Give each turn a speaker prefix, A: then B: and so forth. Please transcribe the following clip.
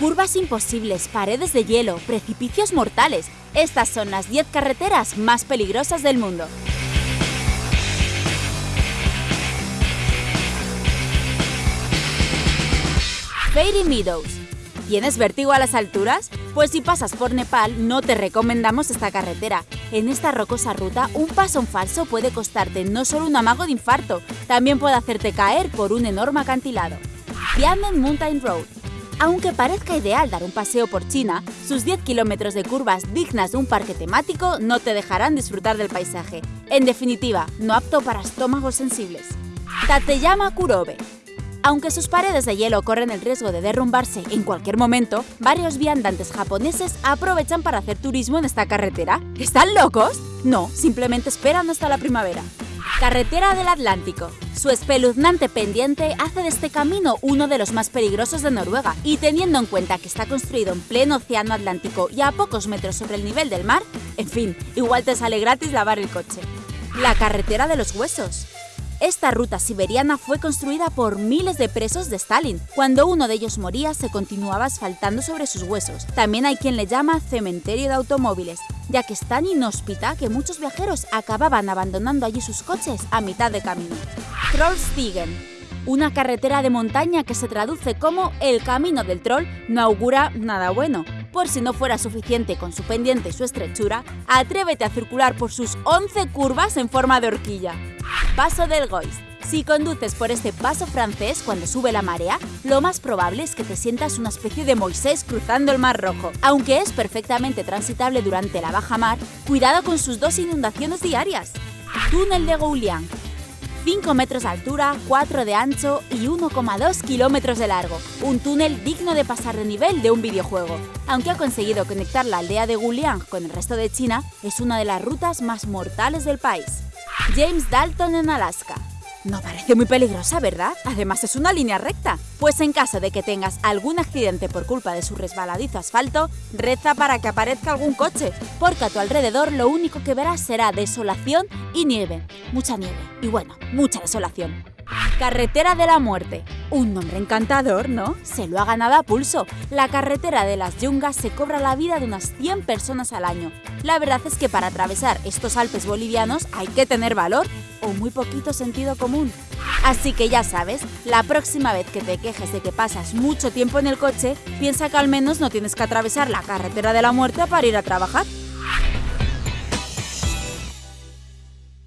A: Curvas imposibles, paredes de hielo, precipicios mortales. Estas son las 10 carreteras más peligrosas del mundo. Fairy Meadows. ¿Tienes vértigo a las alturas? Pues si pasas por Nepal, no te recomendamos esta carretera. En esta rocosa ruta, un paso en falso puede costarte no solo un amago de infarto, también puede hacerte caer por un enorme acantilado. Diamond Mountain Road. Aunque parezca ideal dar un paseo por China, sus 10 kilómetros de curvas dignas de un parque temático no te dejarán disfrutar del paisaje. En definitiva, no apto para estómagos sensibles. Tateyama Kurobe. Aunque sus paredes de hielo corren el riesgo de derrumbarse en cualquier momento, varios viandantes japoneses aprovechan para hacer turismo en esta carretera. ¿Están locos? No, simplemente esperan hasta la primavera. Carretera del Atlántico. Su espeluznante pendiente hace de este camino uno de los más peligrosos de Noruega, y teniendo en cuenta que está construido en pleno océano Atlántico y a pocos metros sobre el nivel del mar, en fin, igual te sale gratis lavar el coche. La carretera de los huesos. Esta ruta siberiana fue construida por miles de presos de Stalin. Cuando uno de ellos moría, se continuaba asfaltando sobre sus huesos. También hay quien le llama cementerio de automóviles, ya que es tan inhóspita que muchos viajeros acababan abandonando allí sus coches a mitad de camino. Trollstigen una carretera de montaña que se traduce como el camino del troll no augura nada bueno. Por si no fuera suficiente con su pendiente y su estrechura, atrévete a circular por sus 11 curvas en forma de horquilla. Paso del Gois. Si conduces por este paso francés cuando sube la marea, lo más probable es que te sientas una especie de Moisés cruzando el Mar Rojo. Aunque es perfectamente transitable durante la baja mar, cuidado con sus dos inundaciones diarias. Túnel de Gouliang. 5 metros de altura, 4 de ancho y 1,2 kilómetros de largo. Un túnel digno de pasar de nivel de un videojuego. Aunque ha conseguido conectar la aldea de Gouliang con el resto de China, es una de las rutas más mortales del país. James Dalton en Alaska. No parece muy peligrosa, ¿verdad? Además es una línea recta. Pues en caso de que tengas algún accidente por culpa de su resbaladizo asfalto, reza para que aparezca algún coche, porque a tu alrededor lo único que verás será desolación y nieve. Mucha nieve. Y bueno, mucha desolación. Carretera de la Muerte. Un nombre encantador, ¿no? Se lo ha ganado a pulso. La carretera de las yungas se cobra la vida de unas 100 personas al año. La verdad es que para atravesar estos Alpes bolivianos hay que tener valor o muy poquito sentido común. Así que ya sabes, la próxima vez que te quejes de que pasas mucho tiempo en el coche, piensa que al menos no tienes que atravesar la carretera de la muerte para ir a trabajar.